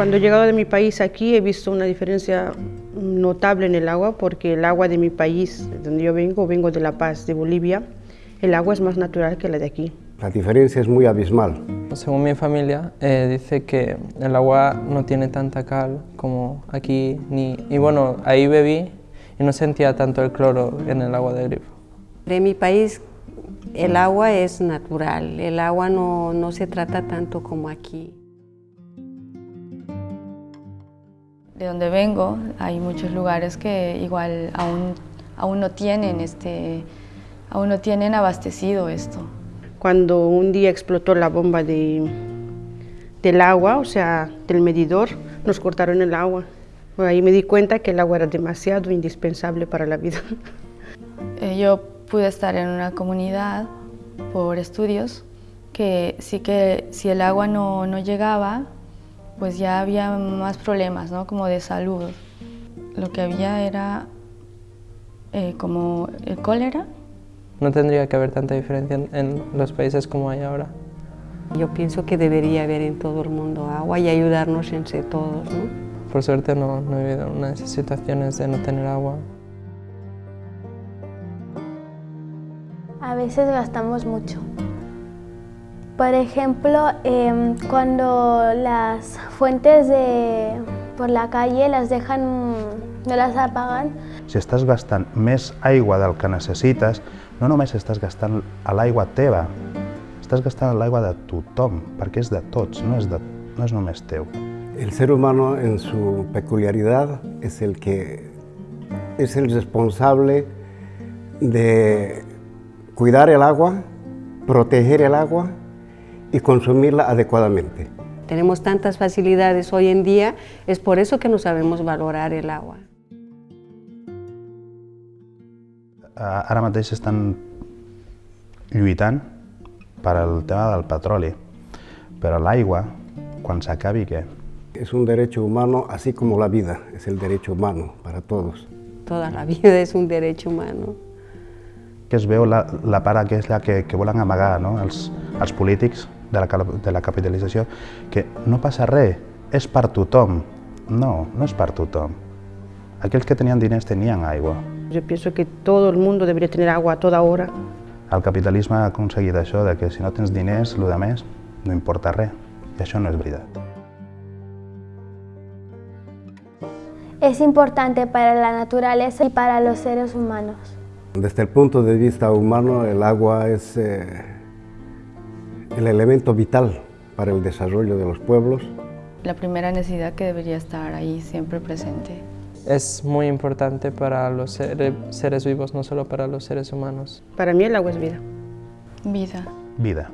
Cuando he llegado de mi país aquí he visto una diferencia notable en el agua porque el agua de mi país, donde yo vengo, vengo de La Paz, de Bolivia, el agua es más natural que la de aquí. La diferencia es muy abismal. Según mi familia, eh, dice que el agua no tiene tanta cal como aquí, ni, y bueno, ahí bebí y no sentía tanto el cloro en el agua del grifo. En mi país el agua es natural, el agua no, no se trata tanto como aquí. De donde vengo hay muchos lugares que igual aún, aún no tienen este, aún no tienen abastecido esto. Cuando un día explotó la bomba de, del agua, o sea, del medidor, nos cortaron el agua. Ahí me di cuenta que el agua era demasiado indispensable para la vida. Eh, yo pude estar en una comunidad por estudios que sí que si el agua no, no llegaba, pues ya había más problemas, ¿no? Como de salud. Lo que había era eh, como el cólera. No tendría que haber tanta diferencia en, en los países como hay ahora. Yo pienso que debería haber en todo el mundo agua y ayudarnos entre todos, ¿no? Por suerte no, no he vivido unas situaciones de no tener agua. A veces gastamos mucho. Por ejemplo, eh, cuando las fuentes de, por la calle las dejan, no las apagan. Si estàs gastant més aigua del que necessites, no només estàs gastant a l'aigua teva, estàs gastant l'aigua de tothom, perquè és de tots, no és, de, no és només teu. El ser humano en su peculiaridad es el que es el responsable de cuidar el agua, proteger el agua y consumirla adecuadamente. Tenemos tantas facilidades hoy en día, es por eso que no sabemos valorar el agua. Eh, Ara mateix estan lluitant per al tema del petroli, però l'aigua, quan s'acabi, què? Es un derecho humano, así como la vida es el derecho humano para todos. Toda la vida es un derecho humano. Que es veu la, la part aquella que, que volen amagar no? els, els polítics de la, de la capitalització, que no passa res, és per tothom. No, no és per tothom. Aquells que tenien diners tenien aigua. Yo pienso que todo el mundo debería tener agua a toda hora. El capitalisme ha aconseguit això, de que si no tens diners, el de més no importa res. I això no és veritat. Es importante para la naturaleza y para los seres humanos. Desde el punto de vista humano, el agua es eh, el elemento vital para el desarrollo de los pueblos. La primera necesidad que debería estar ahí siempre presente. Es muy importante para los sere- seres vivos, no solo para los seres humanos. Para mí el agua es vida. Vida. Vida.